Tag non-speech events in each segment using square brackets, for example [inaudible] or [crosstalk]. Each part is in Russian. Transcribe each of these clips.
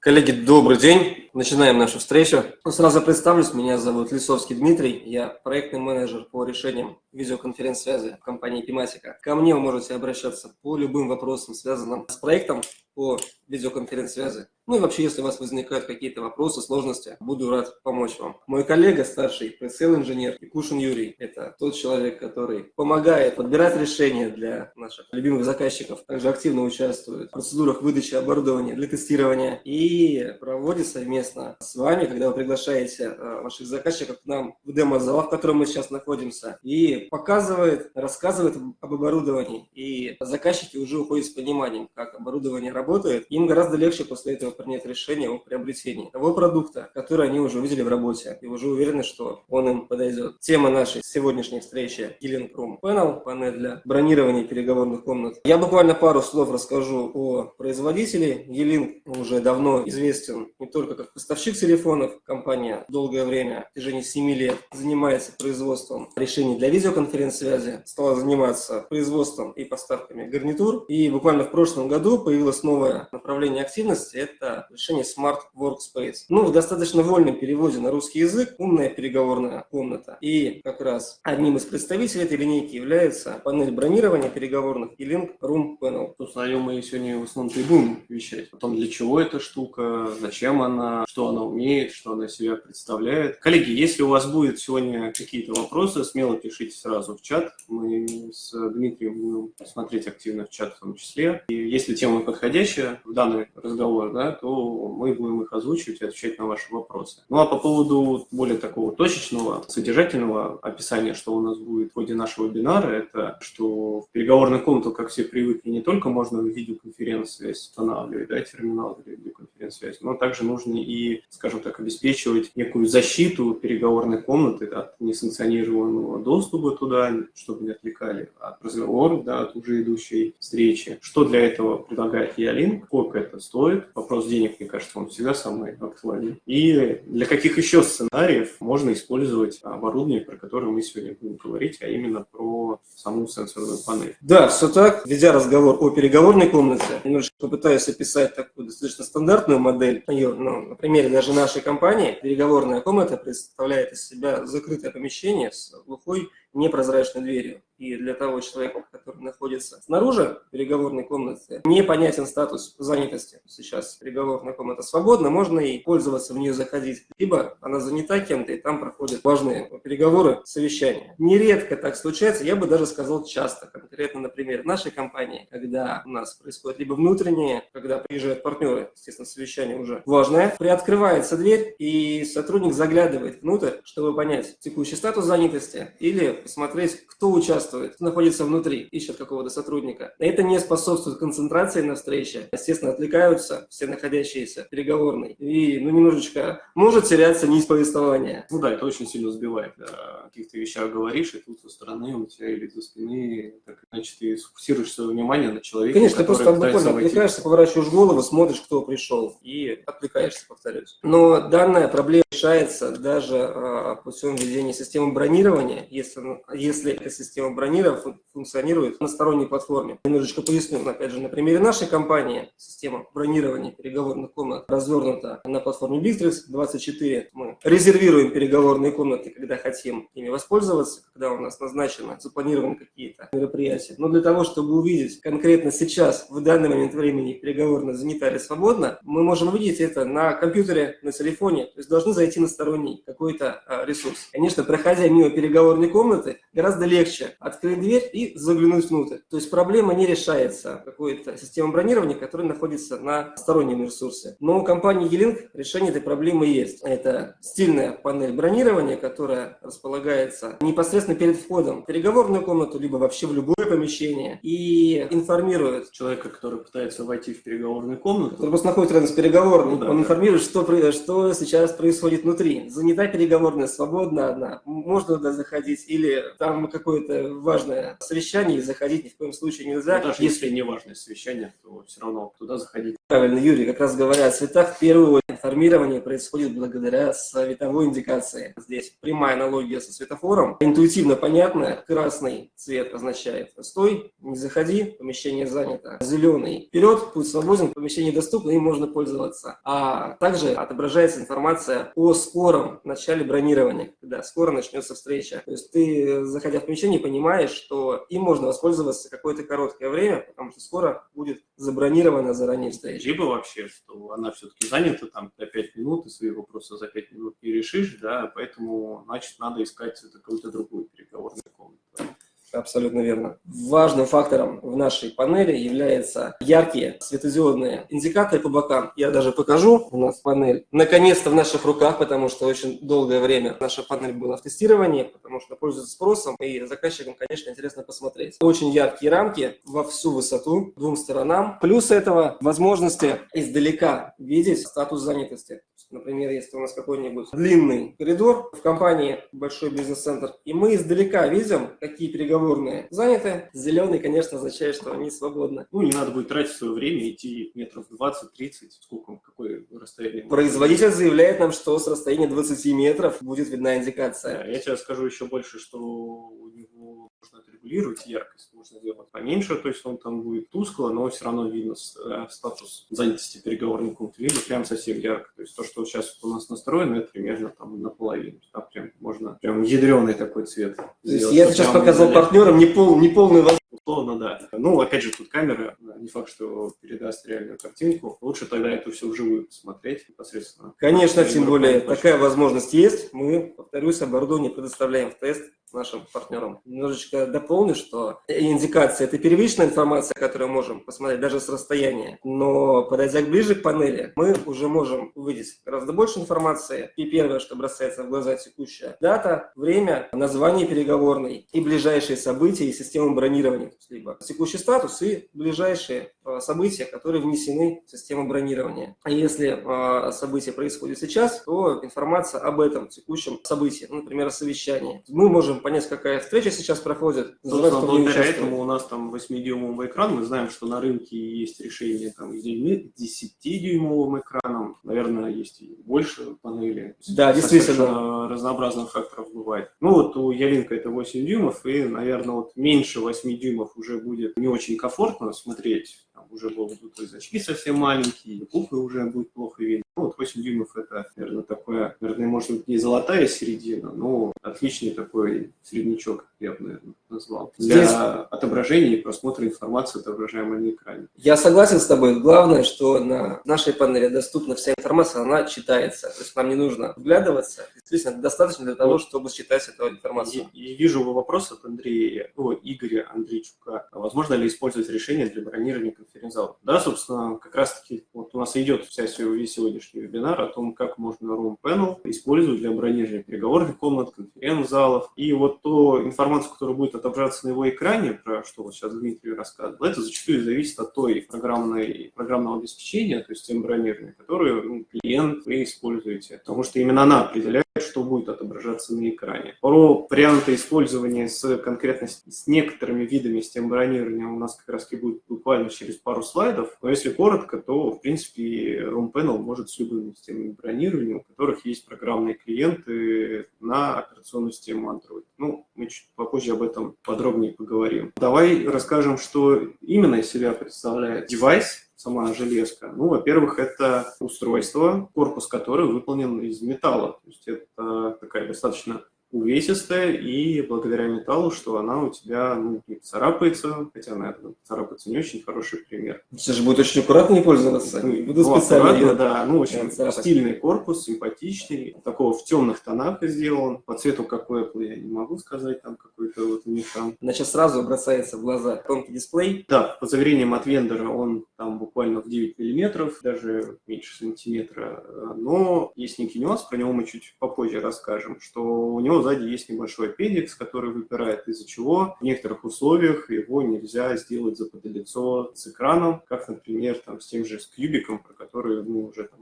Коллеги, добрый день. Начинаем нашу встречу. Ну, сразу представлюсь, меня зовут Лисовский Дмитрий, я проектный менеджер по решениям видеоконференц-связи в компании Тематика. Ко мне вы можете обращаться по любым вопросам, связанным с проектом по видеоконференц-связи. Ну и вообще, если у вас возникают какие-то вопросы, сложности, буду рад помочь вам. Мой коллега, старший пресейл-инженер Якушин Юрий, это тот человек, который помогает подбирать решения для наших любимых заказчиков, также активно участвует в процедурах выдачи оборудования для тестирования и проводит совместно с вами, когда вы приглашаете э, ваших заказчиков к нам в демо-зал, в котором мы сейчас находимся, и показывает, рассказывает об оборудовании. И заказчики уже уходят с пониманием, как оборудование работает. Им гораздо легче после этого принять решение о приобретении того продукта, который они уже увидели в работе, и уже уверены, что он им подойдет. Тема нашей сегодняшней встречи Healing Room Panel, панель для бронирования переговорных комнат. Я буквально пару слов расскажу о производителе. Елинг уже давно известен не только как поставщик телефонов, компания долгое время, в течение 7 лет, занимается производством решений для видеоконференц-связи, стала заниматься производством и поставками гарнитур. И буквально в прошлом году появилось новое направление активности – это решение Smart Workspace. Ну, в достаточно вольном переводе на русский язык умная переговорная комната. И как раз одним из представителей этой линейки является панель бронирования переговорных и Link Room Panel. Собственно, о мы сегодня в основном-то и будем вещать. О том, для чего эта штука, зачем она, что она умеет, что она себя представляет. Коллеги, если у вас будет сегодня какие-то вопросы, смело пишите сразу в чат. Мы с Дмитрием будем смотреть активно в чат в том числе. И если тема подходящая в данный разговор, да, то мы будем их озвучивать и отвечать на ваши вопросы. Ну а по поводу более такого точечного, содержательного описания, что у нас будет в ходе нашего вебинара, это что в переговорную комнату, как все привыкли, не только можно видеоконференц-связь устанавливать, да, терминал для видеоконференц-связи, но также нужно и, скажем так, обеспечивать некую защиту переговорной комнаты от несанкционированного доступа туда, чтобы не отвлекали от разговоров, да, от уже идущей встречи. Что для этого предлагает Ялинк, сколько это стоит, вопрос денег, мне кажется, он всегда самый актуальный. И для каких еще сценариев можно использовать оборудование, про которое мы сегодня будем говорить, а именно про саму сенсорную панель. Да, все так. Ведя разговор о переговорной комнате, немножко попытаюсь описать такую достаточно стандартную модель. Ее, ну, примере даже нашей компании, переговорная комната представляет из себя закрытое помещение с глухой непрозрачной дверью. И для того человека, который находится снаружи переговорной комнаты, непонятен статус занятости. Сейчас переговорная комната свободна, можно и пользоваться в нее заходить. Либо она занята кем-то, и там проходят важные переговоры, совещания. Нередко так случается, я бы даже сказал часто. Конкретно, например, в нашей компании, когда у нас происходит либо внутреннее, когда приезжают партнеры, естественно, совещание уже важное, приоткрывается дверь, и сотрудник заглядывает внутрь, чтобы понять текущий статус занятости или посмотреть, кто участвует, кто находится внутри, ищет какого-то сотрудника. Это не способствует концентрации на встрече. Естественно, отвлекаются все находящиеся в переговорной. И, ну, немножечко может теряться нить повествования. Ну да, это очень сильно сбивает. Да. О каких-то вещах говоришь, и тут со стороны у тебя или за спины, так иначе ты сфокусируешь свое внимание на человеке, Конечно, ты просто буквально отвлекаешься, поворачиваешь голову, смотришь, кто пришел, и отвлекаешься, повторюсь. Но данная проблема решается даже а, путем введения системы бронирования, если если эта система бронирования функционирует на сторонней платформе. Немножечко поясню, опять же, на примере нашей компании система бронирования переговорных комнат развернута на платформе Bittrex 24. Мы резервируем переговорные комнаты, когда хотим ими воспользоваться, когда у нас назначено, запланированы какие-то мероприятия. Но для того, чтобы увидеть конкретно сейчас, в данный момент времени, переговорная занята или свободна, мы можем увидеть это на компьютере, на телефоне, то есть должны зайти на сторонний какой-то а, ресурс. Конечно, проходя мимо переговорной комнаты, гораздо легче открыть дверь и заглянуть внутрь. То есть проблема не решается какой-то системой бронирования, которая находится на стороннем ресурсе. Но у компании E-Link решение этой проблемы есть. Это стильная панель бронирования, которая располагается непосредственно перед входом в переговорную комнату, либо вообще в любое помещение, и информирует человека, который пытается войти в переговорную комнату. Который просто находится рядом с переговорной, ну, да, он да. информирует, что, что сейчас происходит внутри. Занята переговорная, свободна одна, можно туда заходить, или или там какое-то важное совещание, и заходить ни в коем случае нельзя. Но даже если не важное совещание, то все равно туда заходить. Правильно, Юрий, как раз говоря о цветах, в первую очередь информирование происходит благодаря световой индикации. Здесь прямая аналогия со светофором. Интуитивно понятно, красный цвет означает «стой», «не заходи», помещение занято. Зеленый «вперед», «путь свободен», помещение доступно, им можно пользоваться. А также отображается информация о скором начале бронирования, когда скоро начнется встреча. То есть ты, заходя в помещение, понимаешь, что им можно воспользоваться какое-то короткое время, потому что скоро будет забронирована заранее встреча. Либо вообще, что она все-таки занята там на 5 минут, и свои вопросы за 5 минут не решишь, да, поэтому, значит, надо искать какую-то другую переговорную комнату. Абсолютно верно. Важным фактором в нашей панели являются яркие светодиодные индикаторы по бокам. Я даже покажу. У нас панель наконец-то в наших руках, потому что очень долгое время наша панель была в тестировании, потому что пользуется спросом, и заказчикам, конечно, интересно посмотреть. Очень яркие рамки во всю высоту, двум сторонам. Плюс этого возможности издалека видеть статус занятости. Например, если у нас какой-нибудь длинный коридор в компании, большой бизнес-центр, и мы издалека видим, какие переговорные заняты, зеленый, конечно, означает, что они свободны. Ну, не надо будет тратить свое время, идти метров 20-30, сколько, какое расстояние. Производитель заявляет нам, что с расстояния 20 метров будет видна индикация. Да, я тебе скажу еще больше, что у него можно отрегулировать яркость, можно сделать поменьше, то есть он там будет тускло, но все равно видно э, статус занятости переговорного пункта, либо прям совсем ярко. То есть то, что сейчас у нас настроено, это примерно там наполовину. Там прям можно прям ядреный такой цвет. То есть я сейчас показал партнерам не, пол, не полный Условно, да. Ну, опять же, тут камера, не факт, что передаст реальную картинку. Лучше тогда это все вживую посмотреть непосредственно. Конечно, тем более такая возможность есть. Мы, повторюсь, оборудование предоставляем в тест нашим партнерам. Немножечко дополню, что индикация – это первичная информация, которую можем посмотреть даже с расстояния. Но подойдя ближе к панели, мы уже можем увидеть гораздо больше информации. И первое, что бросается в глаза – текущая дата, время, название переговорной и ближайшие события и система бронирования. Либо текущий статус и ближайшие э, события, которые внесены в систему бронирования. А если э, событие происходит сейчас, то информация об этом текущем событии, например, совещании. Мы можем понять, какая встреча сейчас проходит. Собственно, благодаря этому у нас там 8-дюймовый экран. Мы знаем, что на рынке есть решения там, с 10-дюймовым экраном. Наверное, есть и больше панелей. Да, действительно. разнообразных факторов бывает. Ну вот у Ялинка это 8 дюймов, и, наверное, вот меньше 8 дюймов уже будет не очень комфортно смотреть там уже будут очки совсем маленькие, куклы уже будет плохо видно. Ну, вот 8 дюймов это, наверное, такое, наверное, может быть не золотая середина, но отличный такой среднячок, я бы, наверное, назвал. Для Здесь... отображения и просмотра информации, отображаемой на экране. Я согласен с тобой. Главное, что на нашей панели доступна вся информация, она читается. То есть нам не нужно вглядываться. Действительно, достаточно для того, чтобы считать эту информацию. И, и вижу вопрос от Андрея, о, Игоря Андрейчука. А возможно ли использовать решение для бронирования конференц-зал. Да, собственно, как раз-таки вот у нас идет вся весь сегодняшний вебинар о том, как можно Room Panel использовать для бронирования переговорных комнат, конференц-залов. И вот ту информацию, которая будет отображаться на его экране, про что вот сейчас Дмитрий рассказывал, это зачастую зависит от той программной, программного обеспечения, то есть тем бронирования, которую ну, клиент вы используете. Потому что именно она определяет, что будет отображаться на экране. Про варианты использования с конкретно с некоторыми видами систем бронирования у нас как раз будет буквально через пару слайдов. Но если коротко, то, в принципе, Room Panel может с любыми системами бронирования, у которых есть программные клиенты на операционную систему Android. Ну, мы чуть попозже об этом подробнее поговорим. Давай расскажем, что именно из себя представляет девайс, сама железка? Ну, во-первых, это устройство, корпус которого выполнен из металла. То есть это такая достаточно увесистая, и благодаря металлу, что она у тебя ну, не царапается, хотя, наверное, царапается не очень хороший пример. Все же будет очень аккуратно пользоваться. Ну, Буду ну, специально ее... да. Ну, очень стильный корпус, симпатичный, такого в темных тонах сделан. По цвету, как у Apple, я не могу сказать, там какой-то вот у них там... Значит, сразу бросается в глаза тонкий дисплей. Да, по заверениям от вендора он там буквально в 9 миллиметров, даже меньше сантиметра, но есть некий нюанс, про него мы чуть попозже расскажем, что у него сзади есть небольшой педикс, который выпирает, из-за чего в некоторых условиях его нельзя сделать заподлицо с экраном, как, например, там, с тем же с кубиком, про который мы уже там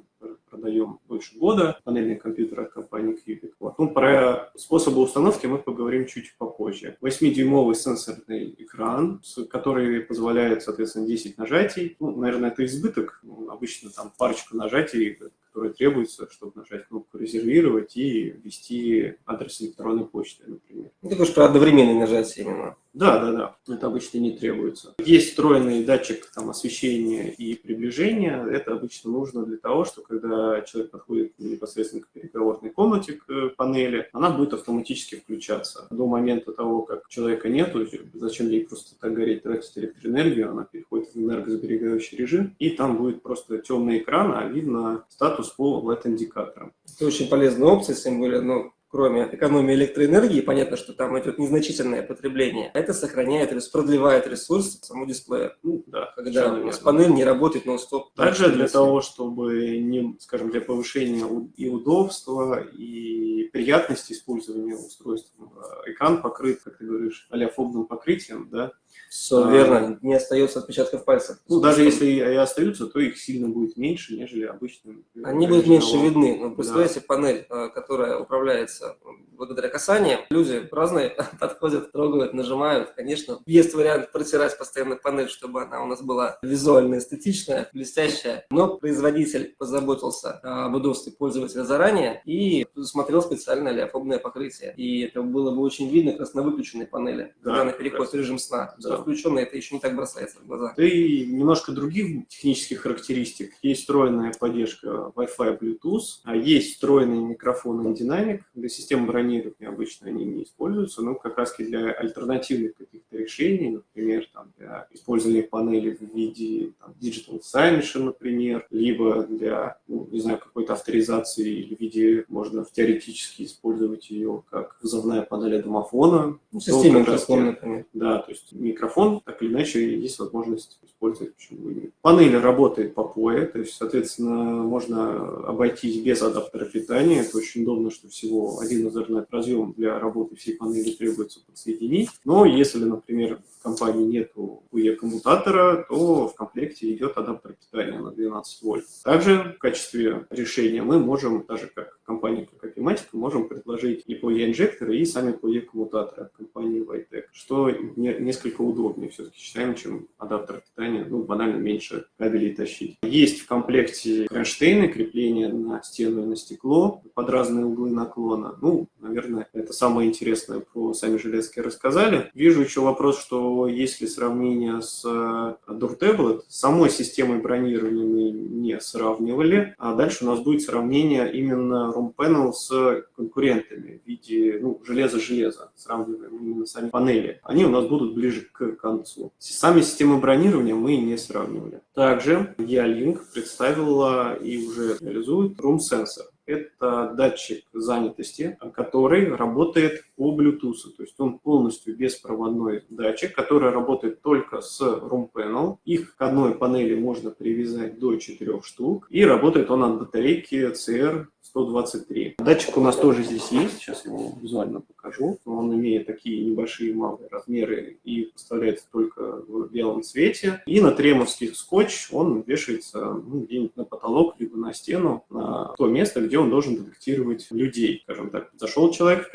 продаем больше года, панельный компьютер от компании Cubic. Вот. Ну, про способы установки мы поговорим чуть попозже. 8-дюймовый сенсорный экран, который позволяет, соответственно, 10 нажатий. Ну, наверное, это избыток. Ну, обычно там парочку нажатий которые требуются, чтобы нажать кнопку «Резервировать» и ввести адрес электронной почты, например. Ну, ты говоришь про одновременное нажатие именно. Да, да, да. Это обычно не требуется. Есть встроенный датчик там, освещения и приближения. Это обычно нужно для того, что когда человек подходит непосредственно к переговорной комнате, к э, панели, она будет автоматически включаться. До момента того, как человека нету, зачем ей просто так гореть, тратить электроэнергию, она переходит в энергосберегающий режим, и там будет просто темный экран, а видно статус по LED-индикаторам. Это очень полезная опция, тем более, ну, кроме экономии электроэнергии, понятно, что там идет незначительное потребление, это сохраняет, продлевает ресурс самого дисплея. Ну, да, когда у нас панель не работает нон-стоп. Также для того, чтобы, не, скажем, для повышения и удобства, и приятности использования устройства, экран покрыт, как ты говоришь, аляфобным покрытием, да, все а, верно, не остается отпечатков пальцев. Ну, даже если и остаются, то их сильно будет меньше, нежели обычным. Они будут меньше видны. Ну, представляете, да. панель, а, которая управляется благодаря касаниям. Люди разные [laughs] подходят, трогают, нажимают. Конечно, есть вариант протирать постоянно панель, чтобы она у нас была визуально эстетичная, блестящая. Но производитель позаботился об удобстве пользователя заранее и предусмотрел специальное леофобное покрытие. И это было бы очень видно как раз на выключенной панели, да, когда она переходит в режим сна. Да. Включенная это еще не так бросается в глаза. И немножко других технических характеристик. Есть встроенная поддержка Wi-Fi, Bluetooth, а есть встроенный микрофон и динамик для системы бронирования обычно они не используются, но как раз для альтернативных каких-то решений, например, там, для использования панели в виде там, Digital Signage, например, либо для, ну, не знаю, какой-то авторизации или в виде, можно теоретически использовать ее как вызовная панель домофона. Ну, система микрофон, например. Да, то есть микрофон, так или иначе, есть возможность использовать, почему бы нет. Панель работает по POE, то есть, соответственно, можно обойтись без адаптера питания. Это очень удобно, что всего один Ethernet разъем для работы всей панели требуется подсоединить. Но если, например, в компании нет UE-коммутатора, то в комплекте идет адаптер питания на 12 вольт. Также в качестве решения мы можем, даже как компания как Apimatic, можем предложить и POE-инжекторы, и сами POE-коммутаторы от компании Vitec, что несколько удобнее все-таки считаем, чем адаптер питания, ну, банально меньше кабелей тащить. Есть в комплекте кронштейны, крепления на стену и на стекло под разные углы наклона. Ну, наверное, это самое интересное про сами железки рассказали. Вижу еще вопрос, что если сравнение с Door Tablet, самой системой бронирования мы не сравнивали, а дальше у нас будет сравнение именно Room Panel с конкурентами в виде ну, железа-железа, сравниваем именно сами панели. Они у нас будут ближе к концу. Сами системы бронирования мы не сравнивали. Также Ялинк представила и уже реализует Room Sensor. Это датчик занятости, который работает по Bluetooth. То есть он полностью беспроводной датчик, который работает только с Room Panel. Их к одной панели можно привязать до 4 штук. И работает он от батарейки CR 123. Датчик у нас тоже здесь есть, сейчас его визуально покажу. Он имеет такие небольшие малые размеры и поставляется только в белом цвете. И на тремовский скотч он вешается ну, где-нибудь на потолок, либо на стену, на то место, где он должен детектировать людей. Скажем так, зашел человек в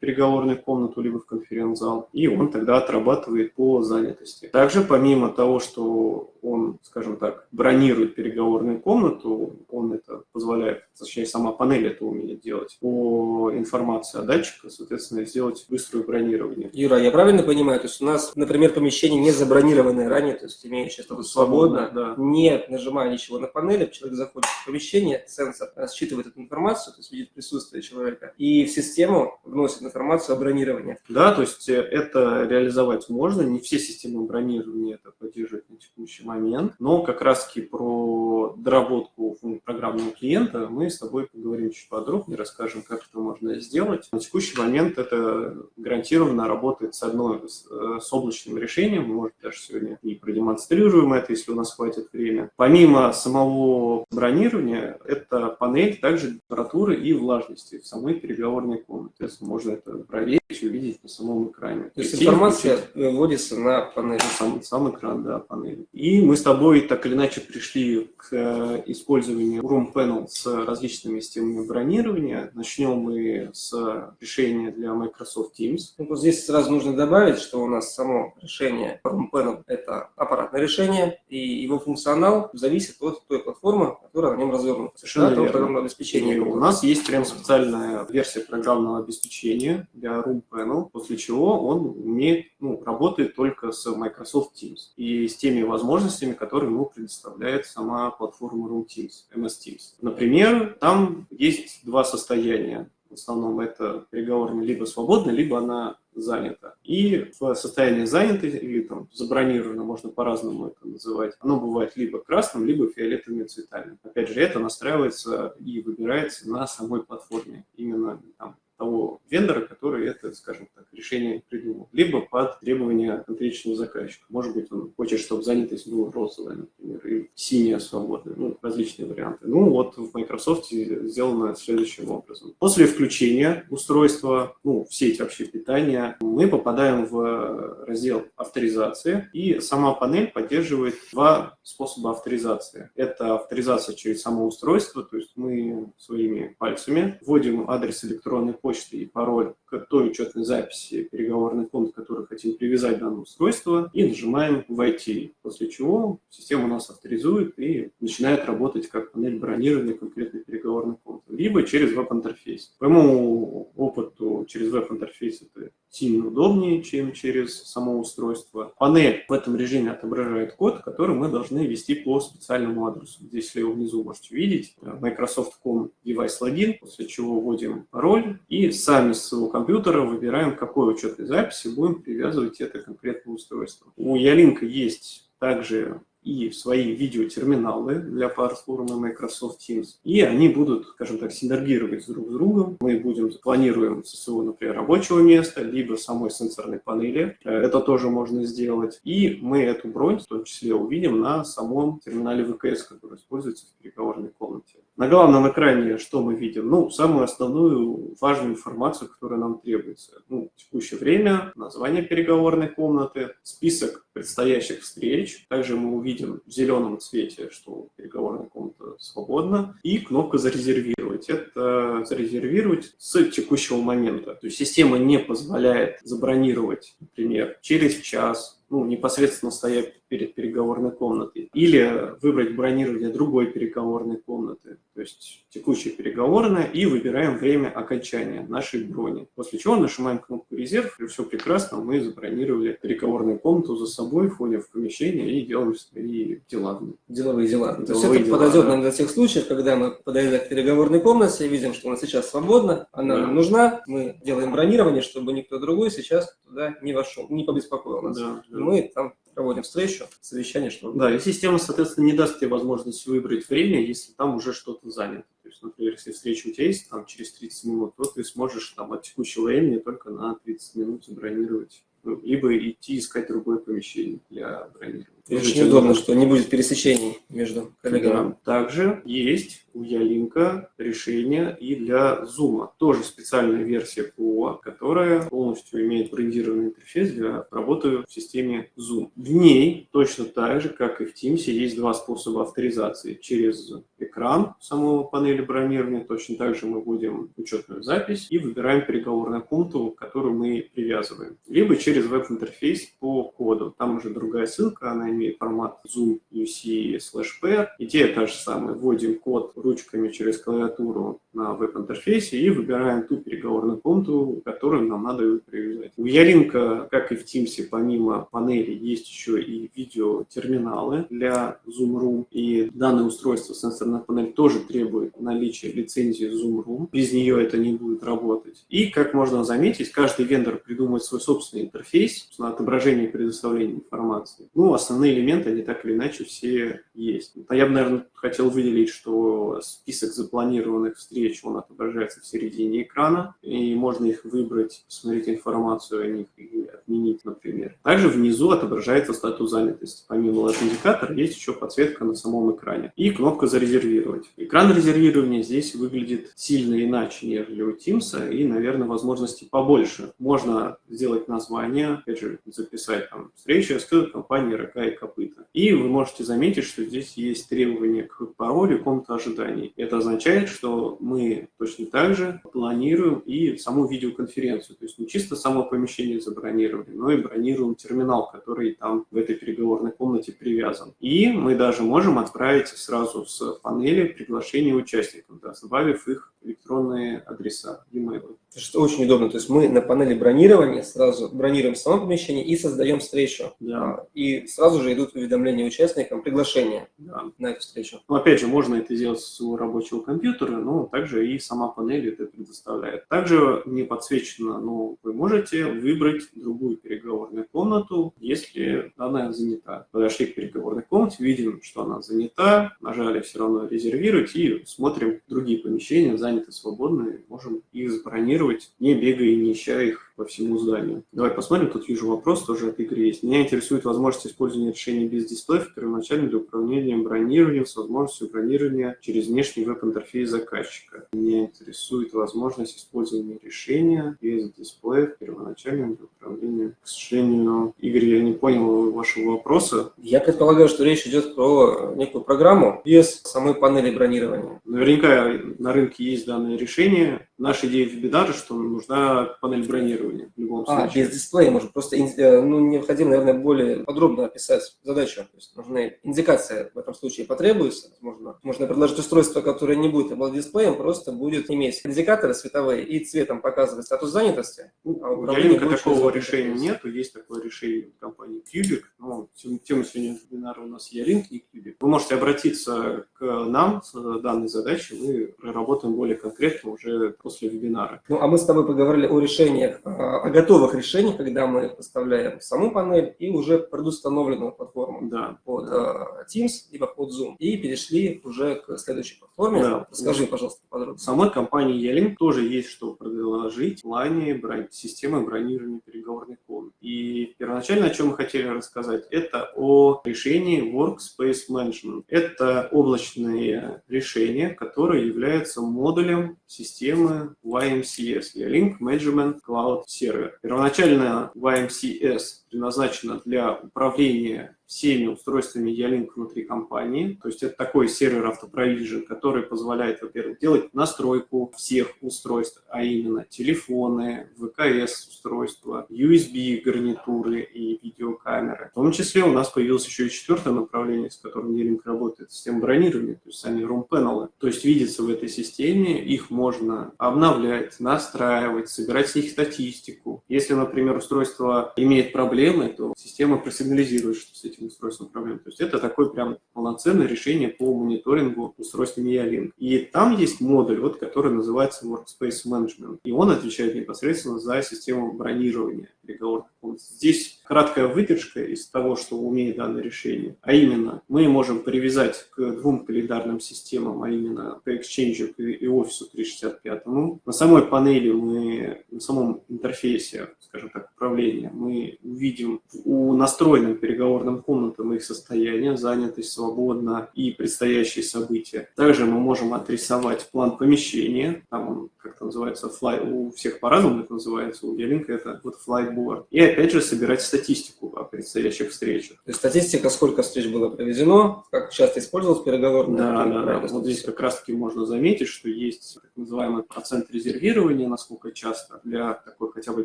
переговорную комнату, либо в конференц-зал, и он тогда отрабатывает по занятости. Также помимо того, что он, скажем так, бронирует переговорную комнату, он это позволяет, точнее, сама панель это умеет делать, по информации о датчике, соответственно, сделать быстрое бронирование. Юра, я правильно понимаю, то есть у нас, например, помещение не забронированное ранее, то есть имеющее статус свободно, свободно да. не нажимая ничего на панели, человек заходит в помещение, сенсор считывает эту информацию, то есть видит присутствие человека, и в систему вносит информацию о бронировании. Да, то есть это реализовать можно, не все системы бронирования это поддерживают на текущий момент, но как раз-таки про доработку программного клиента мы с тобой поговорим чуть подробнее, расскажем, как это можно сделать. На текущий момент это гарантированно работает с одной, с, с облачным решением, мы, может, даже сегодня и продемонстрируем это, если у нас хватит времени. Помимо самого бронирования, это панель также температуры и влажности в самой переговорной комнате. То есть можно это проверить, увидеть на самом экране. То есть информация вводится на панель. Сам, сам экран, да, панели. И мы с тобой тобой так или иначе пришли к э, использованию Room Panel с различными системами бронирования. Начнем мы с решения для Microsoft Teams. Ну, здесь сразу нужно добавить, что у нас само решение Room Panel – это аппаратное решение, и его функционал зависит от той платформы, которая на нем развернута. Совершенно Да, верно. программного обеспечения. И у нас есть прям специальная версия программного обеспечения для Room Panel, после чего он умеет, ну, работает только с Microsoft Teams и с теми возможностями, которые ему предоставляет сама платформа Room Teams, MS Teams. Например, там есть два состояния. В основном это переговорная либо свободная, либо она занята. И в состоянии занятой или там забронировано, можно по-разному это называть, оно бывает либо красным, либо фиолетовыми цветами. Опять же, это настраивается и выбирается на самой платформе. Именно там того вендора, который это, скажем так, решение придумал. Либо под требования конкретного заказчика. Может быть, он хочет, чтобы занятость была розовая, например, и синяя свободная. Ну, различные варианты. Ну, вот в Microsoft сделано следующим образом. После включения устройства, ну, в сеть вообще питания, мы попадаем в раздел авторизации, и сама панель поддерживает два способа авторизации. Это авторизация через само устройство, то есть мы своими пальцами вводим адрес электронной почты и пароль к той учетной записи переговорный пункт, который хотим привязать к данному устройству, и нажимаем «Войти», после чего система нас авторизует и начинает работать как панель бронирования конкретной переговорной комнаты, либо через веб-интерфейс. По моему опыту, через веб-интерфейс это сильно удобнее, чем через само устройство. Панель в этом режиме отображает код, который мы должны ввести по специальному адресу. Здесь слева внизу можете видеть Microsoft.com device login, после чего вводим пароль и сами с своего компьютера выбираем, какой учетной записи будем привязывать это конкретное устройство. У Ялинка есть также и свои видеотерминалы для платформы Microsoft Teams. И они будут, скажем так, синергировать друг с другом. Мы будем планируем со своего, например, рабочего места, либо самой сенсорной панели. Это тоже можно сделать. И мы эту бронь в том числе увидим на самом терминале ВКС, который используется в переговорной комнате. На главном экране что мы видим? Ну, самую основную важную информацию, которая нам требуется. Ну, текущее время, название переговорной комнаты, список предстоящих встреч. Также мы увидим в зеленом цвете, что переговорная комната свободна. И кнопка «Зарезервировать». Это зарезервировать с текущего момента. То есть система не позволяет забронировать, например, через час, ну, непосредственно стоя перед переговорной комнатой, или выбрать бронирование другой переговорной комнаты, то есть текущая переговорная, и выбираем время окончания нашей брони. После чего нажимаем кнопку «Резерв», и все прекрасно, мы забронировали переговорную комнату за собой, входим в помещение и делаем свои дела. Деловые дела. То есть Деловые это дела, подойдет да. нам для тех случаев, когда мы подойдем к переговорной комнате, видим, что она сейчас свободна, она Да. нам нужна, мы делаем бронирование, чтобы никто другой сейчас туда не вошел, не побеспокоил нас. Да, да. Мы там проводим встречу, совещание, чтобы... Да, и система, соответственно, не даст тебе возможность выбрать время, если там уже что-то занято. То есть, например, если встреча у тебя есть там, через 30 минут, то ты сможешь там, от текущего времени только на 30 минут забронировать. Ну, либо идти искать другое помещение для бронирования. Очень удобно, что не будет пересечений между коллегами. Да. Также есть у Ялинка решение и для Zoom. Тоже специальная версия ПО, которая полностью имеет брендированный интерфейс для работы в системе Zoom. В ней точно так же, как и в Teams, есть два способа авторизации. Через экран самого панели бронирования, точно так же мы вводим учетную запись и выбираем переговорную комнату, которую мы привязываем. Либо через веб-интерфейс по коду. Там уже другая ссылка, она имеет формат Zoom UC slash P. Идея та же самая. Вводим код ручками через клавиатуру на веб-интерфейсе и выбираем ту переговорную комнату, которую нам надо привязать. У Ялинка, как и в Teams, помимо панели, есть еще и видеотерминалы для Zoom Room. И данное устройство, сенсорная панель, тоже требует наличия лицензии Zoom Room. Без нее это не будет работать. И, как можно заметить, каждый вендор придумывает свой собственный интерфейс на отображение и предоставление информации. Ну, основные элементы, они так или иначе все есть. А я бы, наверное, хотел выделить, что список запланированных встреч, он отображается в середине экрана, и можно их выбрать, посмотреть информацию о них и отменить, например. Также внизу отображается статус занятости. Помимо лайт-индикатора есть еще подсветка на самом экране и кнопка «Зарезервировать». Экран резервирования здесь выглядит сильно иначе, нежели у Teams, и, наверное, возможностей побольше. Можно сделать название, опять же, записать там встречу с компанией «Рога и копыта». И вы можете заметить, что здесь есть требования к паролю комната ожиданий. Это означает, что мы точно так же планируем и саму видеоконференцию. То есть не чисто само помещение забронировали, но и бронируем терминал, который там в этой переговорной комнате привязан. И мы даже можем отправить сразу с панели приглашение участников, да, добавив их электронные адреса, e-mail. Что очень удобно. То есть мы на панели бронирования сразу бронируем само помещение и создаем встречу. Да. И сразу же идут уведомления участникам, приглашения Да. на эту встречу. Но опять же, можно это сделать с своего рабочего компьютера, но также и сама панель это предоставляет. Также не подсвечено, но вы можете выбрать другую переговорную комнату, если данная занята. Подошли к переговорной комнате, видим, что она занята, нажали все равно резервировать и смотрим другие помещения, заняты свободные, можем их забронировать, не бегая и не ища их по всему зданию. Давай посмотрим, тут вижу вопрос тоже от Игоря есть. Меня интересует возможность использования решений без дисплеев первоначально для управления бронированием с возможностью бронирования через внешний веб-интерфейс заказчика. Меня интересует возможность использования решения без дисплеев первоначально для управления. К сожалению, Игорь, я не понял вашего вопроса. Я предполагаю, что речь идет про некую программу без самой панели бронирования. Наверняка на рынке есть данное решение. Наша идея в вебинара, что нужна панель бронирования в любом А, случае. без дисплея, может, просто э, ну, необходимо, наверное, более подробно описать задачу. То есть нужна индикация в этом случае потребуется. Можно, можно предложить устройство, которое не будет обладать дисплеем, просто будет иметь индикаторы световые и цветом показывать статус занятости. Ну, А у Ялинка такого решения нету, есть такое решение от компании Cubic. Ну, тем- тема сегодня вебинара у нас Ялинк и Cubic. Вы можете обратиться к нам с данной задачей, мы проработаем более конкретно уже после вебинара. Ну, а мы с тобой поговорили о решениях, а, о готовых решениях, когда мы поставляем саму панель и уже предустановленную платформу Да. под э, Teams, либо под Zoom. И перешли уже к следующей платформе. Да. Расскажи, пожалуйста, подробнее. В самой компании Ялинк тоже есть что предложить в плане брон- системы бронирования переговорных комнат. И первоначально, о чем мы хотели рассказать, это о решении Workspace Management. Это облачные решения, которые являются модулем системы YMCS, Ялинк Management Cloud Server. Первоначально YMCS предназначена для управления всеми устройствами Ялинк внутри компании. То есть это такой сервер автопровижен, который позволяет, во-первых, делать настройку всех устройств, а именно телефоны, ВКС устройства, USB гарнитуры и видеокамеры. В том числе у нас появилось еще и четвертое направление, с которым Ялинк работает, система бронирования, то есть сами room-панелы. То есть видится в этой системе, их можно обновлять, настраивать, собирать с них статистику. Если, например, устройство имеет проблемы, то система просигнализирует, что с этим устройством проблемы. То есть это такое прям полноценное решение по мониторингу устройствами Ялинк. И там есть модуль, вот, который называется Workspace Management. И он отвечает непосредственно за систему бронирования переговорных комнат. Здесь краткая выдержка из того, что умеет данное решение. А именно, мы можем привязать к двум календарным системам, а именно к Exchange и Office 365. На самой панели мы, на самом интерфейсе, скажем так, управления, мы увидим у настроенным переговорным комнатам их состояние, занятость свободно и предстоящие события. Также мы можем отрисовать план помещения, там он как-то называется, флай, у всех по-разному это называется, у Ялинка это вот флайтборд. И опять же собирать статистику о предстоящих встречах. То есть статистика, сколько встреч было проведено, как часто использовалась переговорная. Да, да, да. Вот здесь как раз-таки можно заметить, что есть так называемый процент резервирования, насколько часто, для такой хотя бы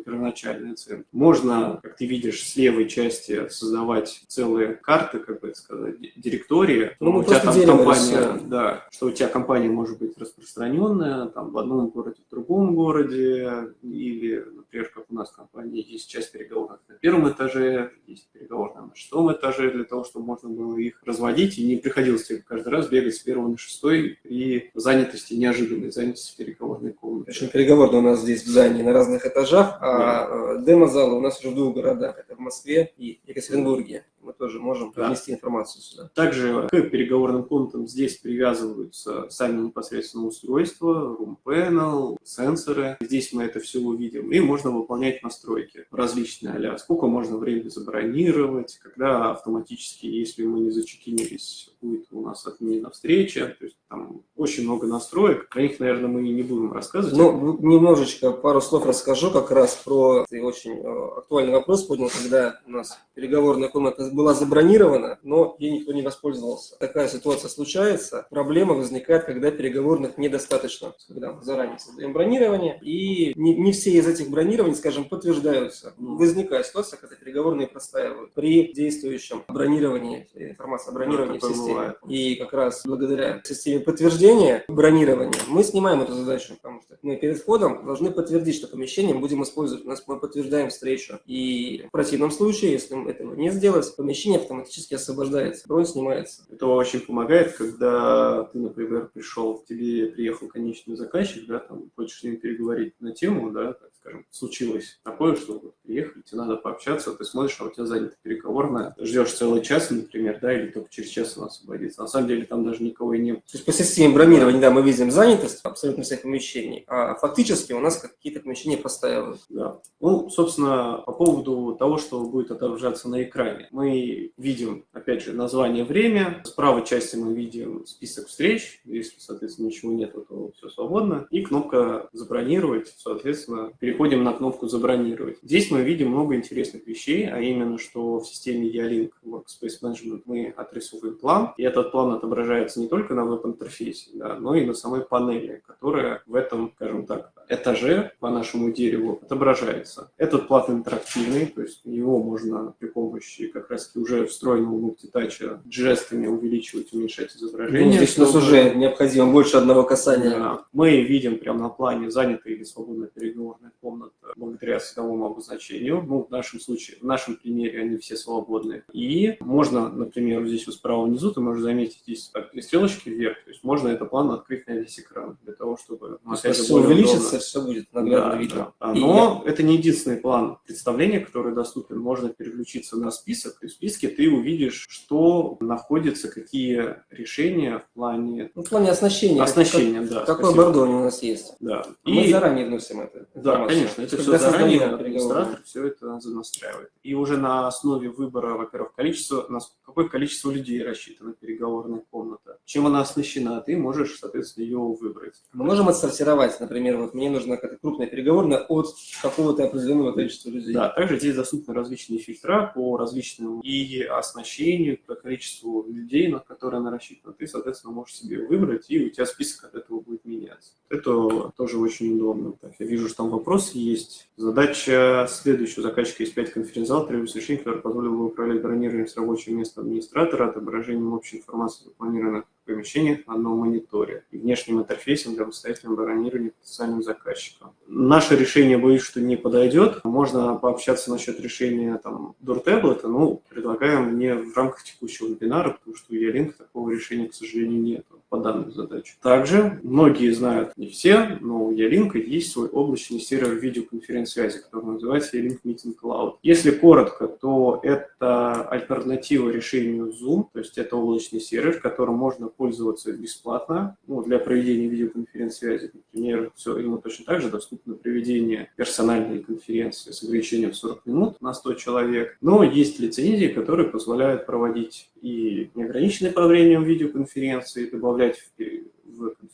первоначальной оценки. Можно, как ты видишь, с левой части создавать целые карты, как бы это сказать, ди- директории. Ну, у тебя там компания, рисуем. да, что у тебя компания может быть распространенная, там в одном городе, в другом городе, или, например, как у нас в компании, есть часть переговорных на первом этаже, есть переговорная на шестом этаже, для того, чтобы можно было их разводить, и не приходилось тебе каждый раз бегать с первого на шестой при занятости, неожиданной занятости переговорной комнаты. Причем переговорная у нас здесь в здании на разных этажах, а э, демо-залы у нас уже в двух городах. Это в Москве и Екатеринбурге. Тоже можем Да. информацию сюда. Также к переговорным комнатам здесь привязываются сами непосредственно устройства, room panel, сенсоры. Здесь мы это все увидим. И можно выполнять настройки различные а сколько можно времени забронировать, когда автоматически, если мы не зачекинились, будет у нас отменена встреча. То есть там очень много настроек. Про них, наверное, мы не будем рассказывать. Ну, немножечко пару слов расскажу как раз про ты очень э, актуальный вопрос поднял, когда у нас переговорная комната была забронирована, но ей никто не воспользовался. Такая ситуация случается. Проблема возникает, когда переговорных недостаточно, когда мы заранее создаем бронирование, и не, не все из этих бронирований, скажем, подтверждаются. Возникает ситуация, когда переговорные простаивают при действующем бронировании, информация о бронировании в такое системе. И как раз благодаря системе подтверждения бронирования мы снимаем эту задачу, потому что мы перед входом должны подтвердить, что помещение будем использовать. У нас мы подтверждаем встречу. И в противном случае, если мы этого не сделать, помещение автоматически освобождается, бронь снимается. Это очень помогает, когда ты, например, пришел, к тебе приехал конечный заказчик, да, там, хочешь с ним переговорить на тему, да, так скажем, случилось такое, что приехали, тебе надо пообщаться, ты смотришь, а у тебя занята переговорная, ждешь целый час, например, да, или только через час она освободится. На самом деле там даже никого и не было. То есть по системе бронирования, да, мы видим занятость абсолютно всех помещений, а фактически у нас какие-то помещения простаивают. Да. Ну, собственно, по поводу того, что будет отображаться на экране. Мы видим, опять же, название, время. С правой части мы видим список встреч. Если, соответственно, ничего нет, то все свободно. И кнопка «Забронировать». Соответственно, переходим на кнопку «Забронировать». Здесь мы видим много интересных вещей, а именно, что в системе E-Link Workspace Management мы отрисовываем план. И этот план отображается не только на веб-интерфейсе, да, но и на самой панели, которая в этом, скажем так, этаже по нашему дереву отображается. Этот плат интерактивный, то есть его можно при помощи как раз уже встроенного мультитача жестами увеличивать, уменьшать изображение. Ну, здесь у нас уже необходимо больше одного касания. да. Мы видим прямо на плане занятая или свободная переговорная комната благодаря световому обозначению. Ну, в нашем случае, в нашем примере они все свободны. И можно, например, здесь вот справа внизу, ты можешь заметить, здесь так, три стрелочки вверх. То есть можно это план открыть на весь экран для того, чтобы... ну, Все увеличится, удобно. все будет наглядно Да, видно. да. И Но это не единственный план представления, который доступен. Можно переключиться на список, и в списке ты увидишь, что находится, какие решения в плане Ну, в плане оснащения. оснащения. Да, Как- Какое спасибо. оборудование у нас есть. Да. Мы И- заранее вносим это. да, конечно, это все заранее создаем все это занастраивает. И уже на основе выбора, во-первых, количество, на какое количество людей рассчитана переговорная комната, чем она оснащена, ты можешь, соответственно, ее выбрать. Мы можем отсортировать, например, вот мне нужна какая-то крупная переговорная от какого-то определенного количества людей. Да, также здесь доступны различные фильтра по различным и оснащению, по количеству людей, на которые она рассчитана. Ты, соответственно, можешь себе выбрать, и у тебя список от этого будет меняться. Это тоже очень удобно. Так, я вижу, что там вопросы есть. Задача следующая. У заказчика есть 5 конференц-зал, требуется решение, которое позволило бы управлять бронированием с рабочего места администратора, отображением общей информации запланированных помещениях на одном мониторе и внешним интерфейсом для самостоятельного бронирования потенциальным заказчикам. Наше решение, боюсь, что не подойдет. Можно пообщаться насчет решения там, дуртеблета, но предлагаем не в рамках текущего вебинара, потому что у Ялинк такого решения, к сожалению, нет по данной задаче. Также многие знают, не все, но у Ялинка есть свой облачный сервер видеоконференц-связи, который называется Ялинк Meeting Cloud. Если коротко, то это альтернатива решению Zoom, то есть это облачный сервер, которым можно пользоваться бесплатно ну, для проведения видеоконференц-связи. Например, все, ему точно так же доступно проведение персональной конференции с ограничением в 40 минут на 100 человек. Но есть лицензии, которые позволяют проводить и неограниченное по времени видеоконференции, добавлять в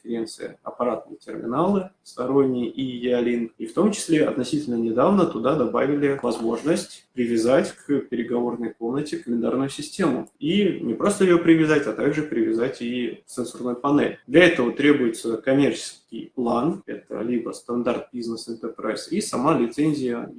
конференции аппаратные терминалы сторонние и E-Link. И в том числе относительно недавно туда добавили возможность привязать к переговорной комнате календарную систему. И не просто ее привязать, а также привязать и сенсорную панель. Для этого требуется коммерческий план, это либо стандарт Business Enterprise, и сама лицензия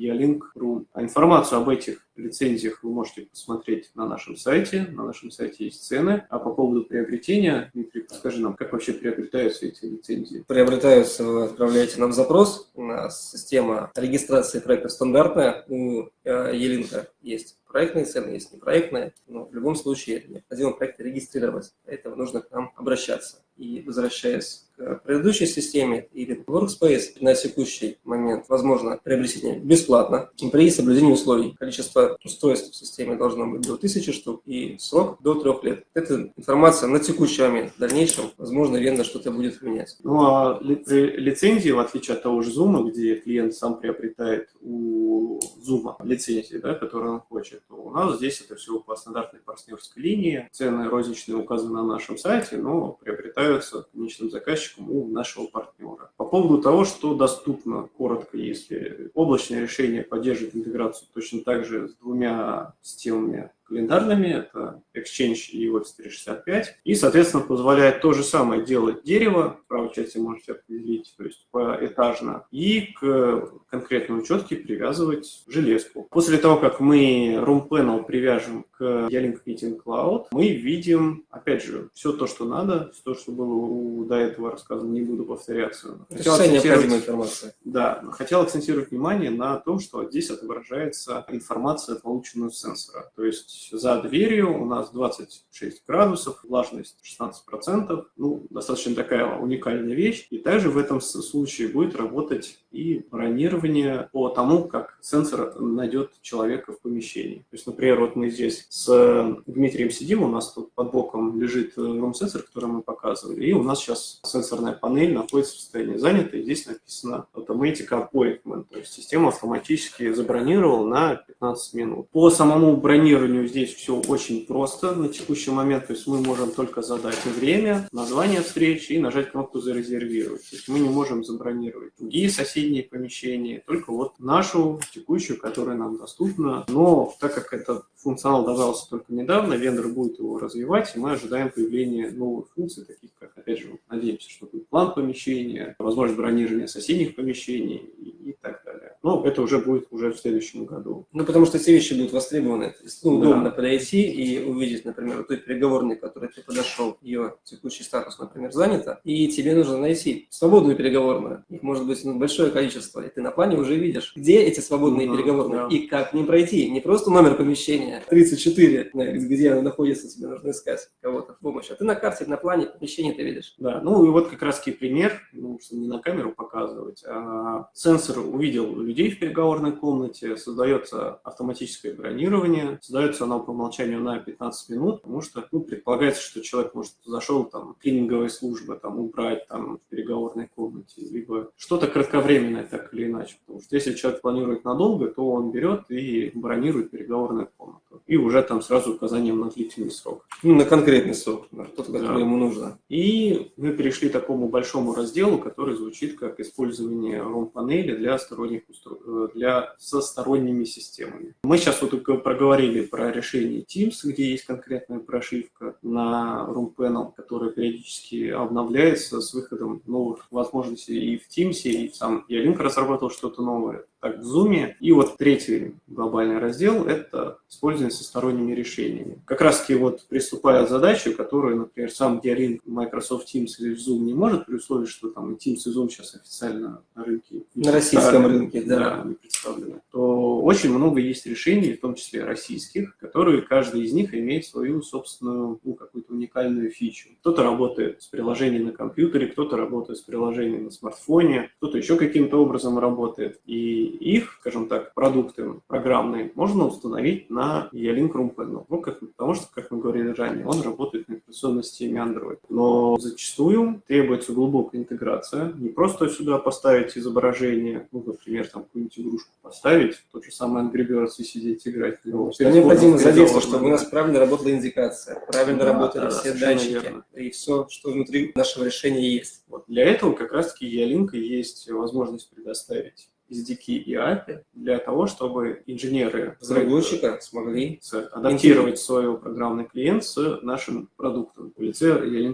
Room. А информацию об этих лицензиях вы можете посмотреть на нашем сайте. На нашем сайте есть цены. А по поводу приобретения, Дмитрий, подскажи нам, как вообще приобретаются эти лицензии? Приобретаются, вы отправляете нам запрос. У нас система регистрации проекта стандартная. У э, Елинка есть проектные цены, есть непроектные. Но в любом случае необходимо проект регистрировать. Для этого нужно к нам обращаться. И возвращаясь к предыдущей системе или Workspace на текущий момент возможно приобретение бесплатно при соблюдении условий. Количество устройств в системе должно быть до 1000 штук и срок до 3 лет. Это информация на текущий момент. В дальнейшем, возможно, вендор что-то будет менять. Ну а ли, при лицензии, в отличие от того же Zoom, где клиент сам приобретает у Zoom лицензии, да, которую он хочет, у нас здесь это все по стандартной партнерской линии. Цены розничные указаны на нашем сайте, но приобретаются конечным заказчиком у нашего партнера. По поводу того, что доступно, коротко, если облачное решение поддерживает интеграцию точно так же с двумя системами календарными, это Exchange и Office 365, и, соответственно, позволяет то же самое делать дерево, в правой части можете определить, то есть поэтажно, и к конкретной учетке привязывать железку. После того, как мы Room Panel привяжем к Ялинк Meeting Cloud, мы видим, опять же, все то, что надо, все то, что было у, до этого рассказано, не буду повторяться. Хотел необходимая информация. Да, хотел акцентировать внимание на том, что здесь отображается информация, полученная с сенсора. То есть за дверью у нас 26 градусов, влажность 16%, ну, достаточно такая уникальная вещь. И также в этом случае будет работать и бронирование по тому, как сенсор найдет человека в помещении. То есть, например, вот мы здесь с Дмитрием сидим, у нас тут под боком лежит рум-сенсор, который мы показывали, и у нас сейчас сенсорная панель находится в состоянии занятой, здесь написано Automatic Appointment, то есть система автоматически забронировала на 15 минут. По самому бронированию здесь все очень просто на текущий момент, то есть мы можем только задать время, название встречи и нажать кнопку «Зарезервировать». То есть мы не можем забронировать другие соседние помещения, только вот нашу текущую, которая нам доступна. Но так как этот функционал добавился только недавно, вендор будет его развивать, и мы ожидаем появления новых функций, таких как, опять же, надеемся, что будет план помещения, возможность бронирования соседних помещений и, так далее. Но это уже будет уже в следующем году. Ну, потому что эти вещи будут востребованы. Ну, удобно да. подойти и увидеть, например, той переговорной, которой ты подошел, ее текущий статус, например, занято, и тебе нужно найти свободную переговорную. Их может быть ну, большое количество, и ты на плане уже видишь, где эти свободные ну, переговорные да. и как к ним пройти. Не просто номер помещения 34, где она находится, тебе нужно искать кого-то в помощь, а ты на карте, на плане помещения ты видишь. Да, ну и вот как раз пример, ну, чтобы не на камеру показывать, а сенсор увидел людей в переговорной комнате, создается автоматическое бронирование, создается оно по умолчанию на 15 минут, потому что ну, предполагается, что человек, может, зашел там клининговая служба, там убрать там в переговорной комнате, либо что-то кратковременное так или иначе. Потому что если человек планирует надолго, то он берет и бронирует переговорную комнату. И уже там сразу указанием на длительный срок. Ну, на конкретный срок, на тот, который да. ему нужно. И мы перешли к такому большому разделу, который звучит как использование ROM-панели для сторонних устро... Э, для со сторонними системами. Мы сейчас вот только проговорили про решение Teams, где есть конкретная прошивка на ROM Panel, которая периодически обновляется с выходом новых возможностей и в Teams, и сам Ялинк разработал что-то новое так, в Zoom. И вот третий глобальный раздел – это использование со сторонними решениями. Как раз-таки вот приступая к задаче, которую, например, сам Dialink Microsoft Teams или Zoom не может, при условии, что там и Teams, и Zoom сейчас официально на рынке. На российском рынке, да. да. не представлены. То очень много есть решений, в том числе российских, которые каждый из них имеет свою собственную, ну, какую-то уникальную фичу. Кто-то работает с приложением на компьютере, кто-то работает с приложением на смартфоне, кто-то еще каким-то образом работает. И их, скажем так, продукты программные можно установить на E-Link Room Panel. Ну, как, потому что, как мы говорили ранее, он работает на операционной системе Android. Но зачастую требуется глубокая интеграция. Не просто сюда поставить изображение, ну, например, там какую-нибудь игрушку поставить, тот же самый Angry Birds и сидеть играть. Ну, необходимо задействовать, чтобы у нас правильно работала индикация, правильно да, работали да, все датчики верно. и все, что внутри нашего решения есть. Вот. Для этого как раз-таки E-Link есть возможность предоставить SDK и API для того, чтобы инженеры разработчика смогли адаптировать свой программный клиент с нашим продуктом в лице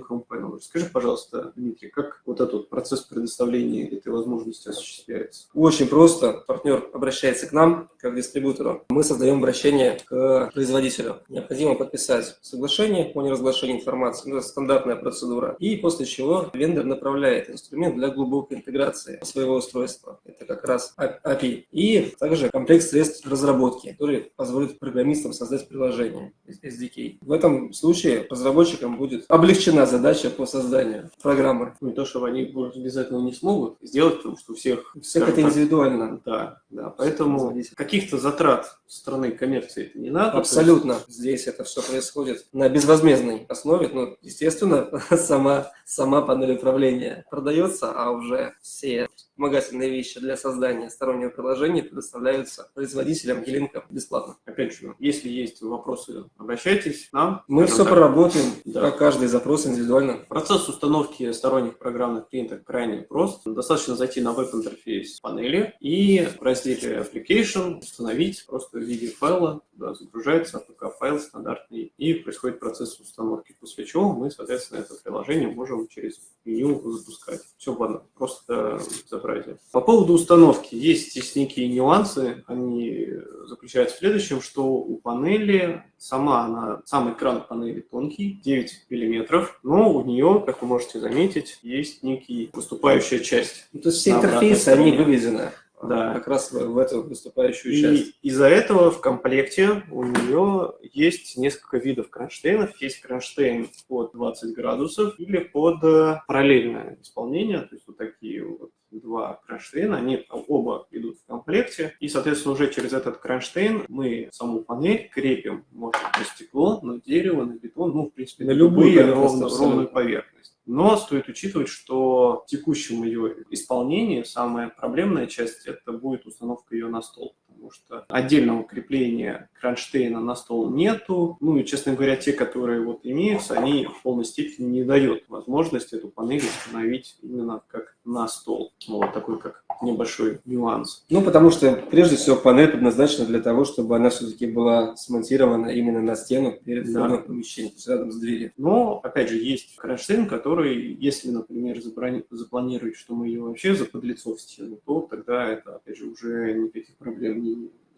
Home Panel. Скажи, пожалуйста, Дмитрий, как вот этот процесс предоставления этой возможности осуществляется? Очень просто. Партнер обращается к нам, как дистрибьютору. Мы создаем обращение к производителю. Необходимо подписать соглашение о неразглашении информации. Это стандартная процедура. И после чего вендор направляет инструмент для глубокой интеграции своего устройства. Это как раз раз API. И также комплект средств разработки, который позволит программистам создать приложение SDK. В этом случае разработчикам будет облегчена задача по созданию программы. Не то, что они без этого не смогут сделать, потому что у всех... У всех это так, индивидуально. Да, да. Поэтому каких-то затрат стороны коммерции это не надо. Абсолютно. Есть... Здесь это все происходит на безвозмездной основе. Ну, естественно, [laughs] сама, сама панель управления продается, а уже все вспомогательные вещи для создания стороннего приложения предоставляются производителям и линкам бесплатно. Опять же, если есть вопросы, обращайтесь к нам. Мы все так. проработаем, да. каждый запрос индивидуально. Процесс установки сторонних программных клиентов крайне прост. Достаточно зайти на веб-интерфейс панели и в разделе Application установить просто в виде файла, да, загружается APK-файл стандартный, и происходит процесс установки, после чего мы, соответственно, это приложение можем через меню запускать. Все ладно, просто безобразие. По поводу установки есть здесь некие нюансы. Они заключаются в следующем, что у панели сама она, сам экран панели тонкий, 9 миллиметров, но у нее, как вы можете заметить, есть некий выступающая часть. Ну, то есть все интерфейсы, они выведены да. как раз в, в эту выступающую и часть. из-за этого в комплекте у нее есть несколько видов кронштейнов. Есть кронштейн под 20 градусов или под э, параллельное исполнение, то есть вот такие вот два кронштейна, они оба идут в комплекте, и, соответственно, уже через этот кронштейн мы саму панель крепим, может, на стекло, на дерево, на бетон, ну, в принципе, на ровную, ровную поверхность. Но стоит учитывать, что в текущем ее исполнении самая проблемная часть – это будет установка ее на стол потому что отдельного крепления кронштейна на стол нету. Ну и, честно говоря, те, которые вот имеются, они в полной степени не дают возможность эту панель установить именно как на стол. Ну, вот такой как небольшой нюанс. Ну, потому что, прежде всего, панель предназначена для того, чтобы она все-таки была смонтирована именно на стену перед входом да. в помещение, рядом с дверью. Но, опять же, есть кронштейн, который, если, например, запланировать, что мы ее вообще заподлицо в стену, то тогда это, опять же, уже никаких проблем не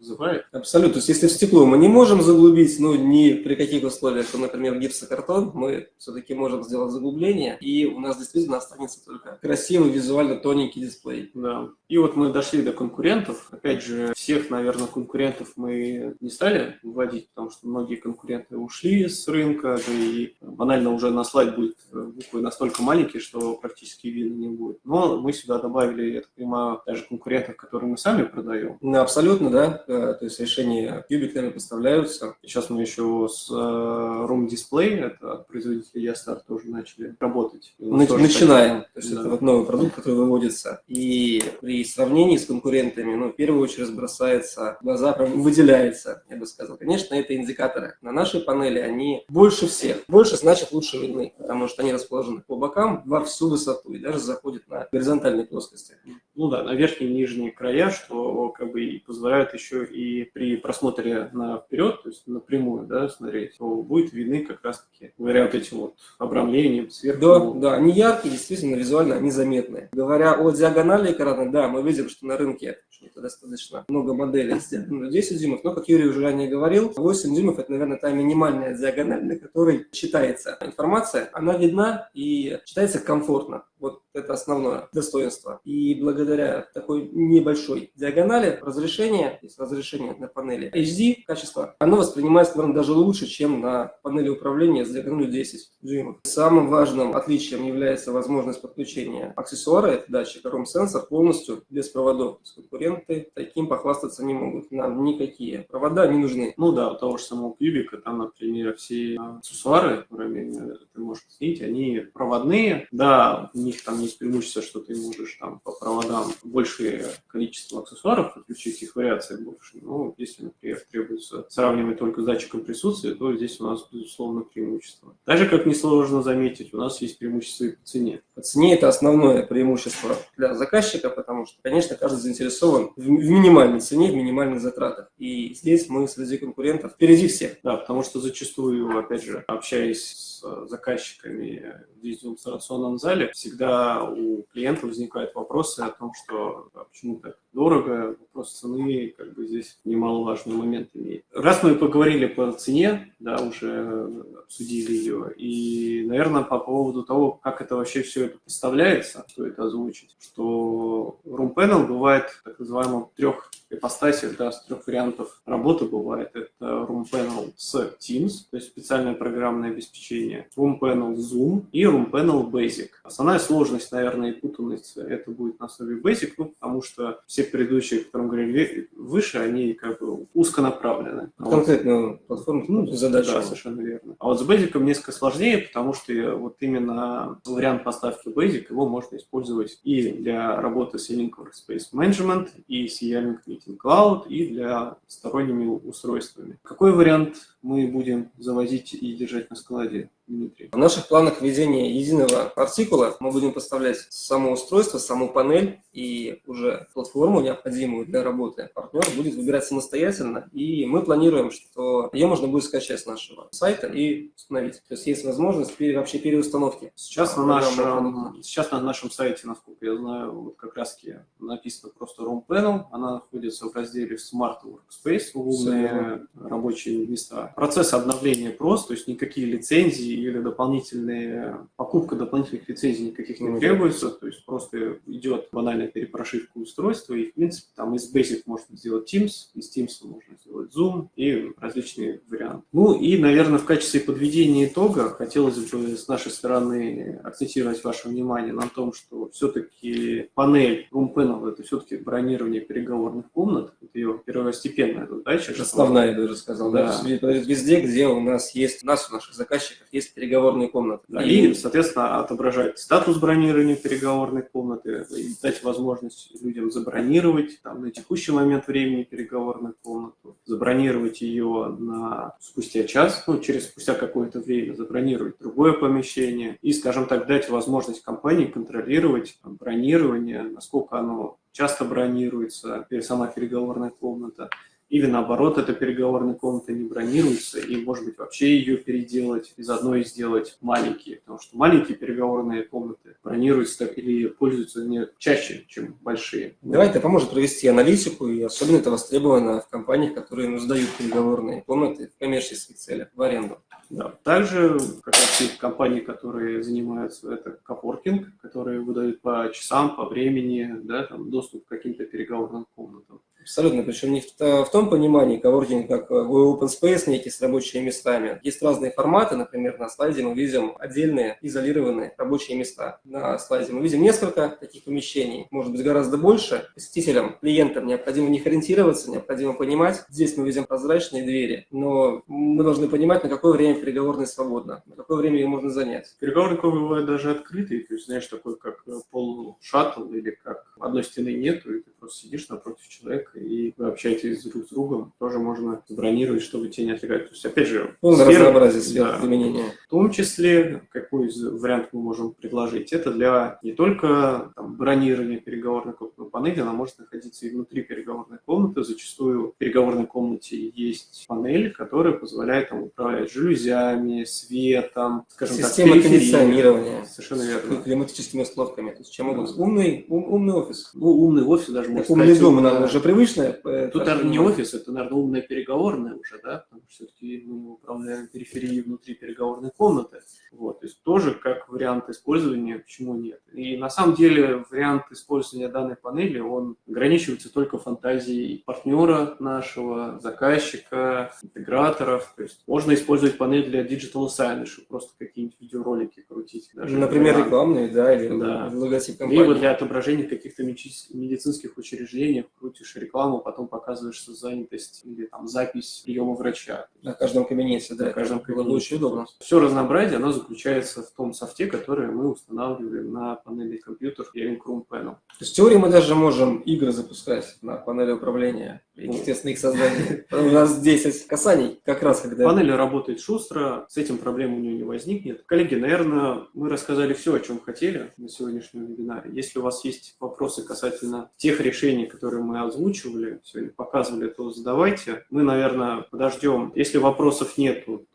вызывает. Абсолютно. То есть, если в стекло мы не можем заглубить, ну, ни при каких условиях, то, например, гипсокартон, мы все-таки можем сделать заглубление, и у нас действительно останется только красивый, визуально тоненький дисплей. Да. И вот мы дошли до конкурентов. Опять же, всех, наверное, конкурентов мы не стали вводить, потому что многие конкуренты ушли с рынка, да и банально уже на слайд будет буквы настолько маленькие, что практически видно не будет. Но мы сюда добавили, я так понимаю, даже конкурентов, которые мы сами продаем. Ну, абсолютно, да. Э, то есть решения кубиками поставляются. Сейчас мы еще с э, Room Display, это от производителя Ястар, тоже начали работать. Нач начинаем. То есть да. это вот новый продукт, который выводится. И при сравнении с конкурентами, ну, в первую очередь бросается в глаза, прям выделяется, я бы сказал. Конечно, это индикаторы. На нашей панели они больше всех. Больше значит лучше видны, потому что они расположены по бокам во всю высоту и даже заходят на горизонтальной плоскости. Ну да, на верхние и нижние края, что как бы и позволяет еще и при просмотре на вперед, то есть напрямую, да, смотреть, то будет видны как раз-таки, говоря вот этим вот обрамлением сверху. Да, да, они яркие, действительно, визуально они заметны. Говоря о диагонали экрана, да, мы видим, что на рынке что достаточно много моделей с диагональю 10 дюймов, но, как Юрий уже ранее говорил, 8 дюймов – это, наверное, та минимальная диагональ, на которой читается информация, она видна и читается комфортно. Вот это основное достоинство. И благодаря такой небольшой диагонали разрешение, то есть разрешение на панели HD качество, оно воспринимается, наверное, даже лучше, чем на панели управления с диагональю 10 дюймов. Самым важным отличием является возможность подключения аксессуара, это датчик ROM-сенсор, полностью без проводов. Конкуренты таким похвастаться не могут. Нам никакие провода не нужны. Ну да, у того же самого кубика, там, например, все аксессуары, которые ты можешь снять, они проводные. Да, у них там есть преимущество, что ты можешь там по проводам большее количество аксессуаров подключить, их вариаций больше. Но если, например, требуется сравнивать только с датчиком присутствия, то здесь у нас, безусловно, преимущество. Даже, как несложно заметить, у нас есть преимущество и по цене. По цене это основное преимущество для заказчика, потому что, конечно, каждый заинтересован в минимальной цене, в минимальных затратах. И здесь мы среди конкурентов впереди всех. Да, потому что зачастую, опять же, общаясь с заказчиками в демонстрационном зале, всегда у клиента возникают вопросы о том, что а почему так дорого, вопрос цены как бы здесь немаловажный момент имеет. Раз мы поговорили по цене, да, уже обсудили ее, и, наверное, по поводу того, как это вообще все это поставляется, стоит озвучить, что Room Panel бывает так называемым трех ипостасях, да, с трех вариантов работы бывает. Это Room Panel с Teams, то есть специальное программное обеспечение, Room Panel Zoom и Room Panel Basic. Основная сложность, наверное, и путаница это будет на основе Basic, ну, потому что все предыдущие, о которых говорили выше, они как бы узконаправлены. А Конкретную вот, платформу, ну, задачу. Да, совершенно верно. А вот с Basic несколько сложнее, потому что вот именно вариант поставки Basic, его можно использовать и для работы с E-Link Workspace Management, и с E-Link Meeting Cloud, и для сторонними устройствами. Какой вариант мы будем завозить и держать на складе? Дмитрий. В наших планах введения единого артикула мы будем поставлять само устройство, саму панель и уже платформу, необходимую для работы. Партнер будет выбирать самостоятельно, и мы планируем, что ее можно будет скачать с нашего сайта и установить. То есть есть возможность пере, вообще переустановки. Сейчас на, нашем, сейчас на нашем сайте, насколько я знаю, вот как раз написано просто Room Panel. Она находится в разделе Smart Workspace, умные рабочие места. Процесс обновления прост, то есть никакие лицензии или дополнительные, покупка дополнительных лицензий никаких не требуется, то есть просто идет банальная перепрошивка устройства, и, в принципе, там из Basic можно сделать Teams, из Teams можно сделать Zoom и различные варианты. Ну и, наверное, в качестве подведения итога хотелось бы с нашей стороны акцентировать ваше внимание на том, что все-таки панель Room Panel – это все-таки бронирование переговорных комнат, это ее первостепенная задача. Основная, я даже сказал, да. да. Везде, где у нас есть, у нас, у наших заказчиков есть есть переговорные комнаты. Да, и, соответственно, отображать статус бронирования переговорной комнаты, и дать возможность людям забронировать там, на текущий момент времени переговорную комнату, забронировать ее на спустя час, ну, через спустя какое-то время, забронировать другое помещение и, скажем так, дать возможность компании контролировать там, бронирование, насколько оно часто бронируется, сама переговорная комната, или наоборот, эта переговорная комната не бронируется, и, может быть, вообще ее переделать, из одной сделать маленькие, потому что маленькие переговорные комнаты бронируются или пользуются не чаще, чем большие. Давай это поможет провести аналитику, и особенно это востребовано в компаниях, которые ну, сдают переговорные комнаты в коммерческих целях, в аренду. Да. Также, как раз есть компании, которые занимаются, это коворкинг, которые выдают по часам, по времени, да, там, доступ к каким-то переговорным комнатам. Абсолютно, причем не в, в том понимании коворкинг, как э, open space некий с рабочими местами. Есть разные форматы, например, на слайде мы видим отдельные изолированные рабочие места. На слайде мы видим несколько таких помещений, может быть гораздо больше. Посетителям, клиентам необходимо в них ориентироваться, необходимо понимать. Здесь мы видим прозрачные двери, но мы должны понимать, на какое время переговорная свободна, на какое время ее можно занять. Переговорные бывают даже открытые, то есть, знаешь, такой как э, полушаттл или как одной стены нету, и ты просто сидишь напротив человека и вы общаетесь друг с другом, тоже можно забронировать, чтобы тебя не отвлекать. То есть, опять же, Полное сфера, разнообразие сфер да, применения. В том числе, какой из вариант мы можем предложить, это для не только там, бронирования переговорной комнаты панели, она может находиться и внутри переговорной комнаты. Зачастую в переговорной комнате есть панель, которая позволяет там, управлять жалюзями, светом, скажем Система так, кондиционирования. Совершенно верно. Климатическими установками. То есть, чем могут? Умный, ум, умный офис. Ну, умный офис даже сказать. Умный дом, наверное, уже. Э, Тут, наверное, не офис, это, наверное, умная переговорная уже, да, потому что все-таки мы управляем периферией внутри переговорной комнаты. Вот, то есть тоже как вариант использования, почему нет. И на самом деле вариант использования данной панели, он ограничивается только фантазией партнера нашего, заказчика, интеграторов. То есть можно использовать панель для digital signage, просто какие-нибудь видеоролики крутить. Даже Например, рекламные, да, или да. логотип компании. Либо для отображения каких-то медицинских учреждений, крутишь рекламу, потом показываешь занятость или там запись приема врача. На каждом кабинете, да. На каждом кабинете. очень удобно. Все разнообразие, оно заключается в том софте, который мы устанавливаем на панели компьютер Hearing Room Panel. То есть в теории мы даже можем игры запускать на панели управления и, естественно, их создание. У нас 10 касаний, как раз когда... Панель работает шустро, с этим проблем у нее не возникнет. Коллеги, наверное, мы рассказали все, о чем хотели на сегодняшнем вебинаре. Если у вас есть вопросы касательно тех решений, которые мы озвучивали, сегодня показывали, то задавайте. Мы, наверное, подождем. Если вопросов нету,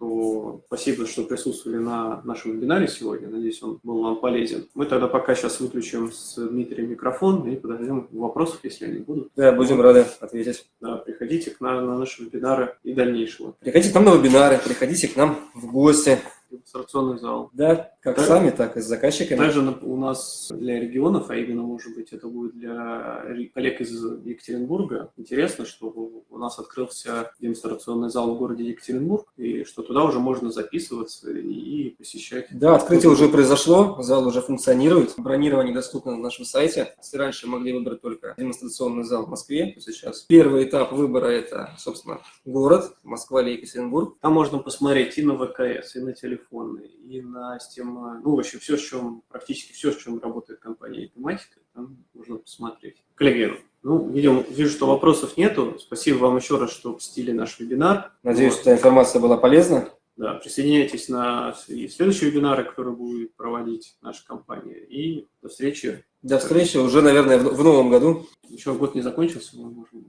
спасибо, что присутствовали на нашем нашем вебинаре сегодня. Надеюсь, он был вам полезен. Мы тогда пока сейчас выключим с Дмитрием микрофон и подождем вопросов, если они будут. Да, будем рады ответить. Да, приходите к нам на наши вебинары и дальнейшего. Приходите к нам на вебинары, приходите к нам в гости. Демонстрационный зал. Да, как Да. сами, так и с заказчиками. Также у нас для регионов, а именно, может быть, это будет для коллег из Екатеринбурга, интересно, что у нас открылся демонстрационный зал в городе Екатеринбург, и что туда уже можно записываться и посещать. Да, открытие уже произошло, зал уже функционирует. Бронирование доступно на нашем сайте. Если раньше могли выбрать только демонстрационный зал в Москве, то сейчас первый этап выбора – это, собственно, город, Москва или Екатеринбург. Там можно посмотреть и на ВКС, и на телефоны, и на Steam, ну, вообще все, с чем, практически все, с чем работает компания тематика, там можно посмотреть. Коллеги, ну, видим, вижу, что вопросов нету. Спасибо вам еще раз, что посетили наш вебинар. Надеюсь, Вот. эта информация была полезна. Да, присоединяйтесь на следующие вебинары, которые будет проводить наша компания. И до встречи. До встречи уже, наверное, в в новом году. Еще год не закончился, мы можем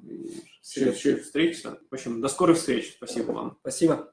еще встретиться. В общем, до скорых встреч. Спасибо вам. Спасибо.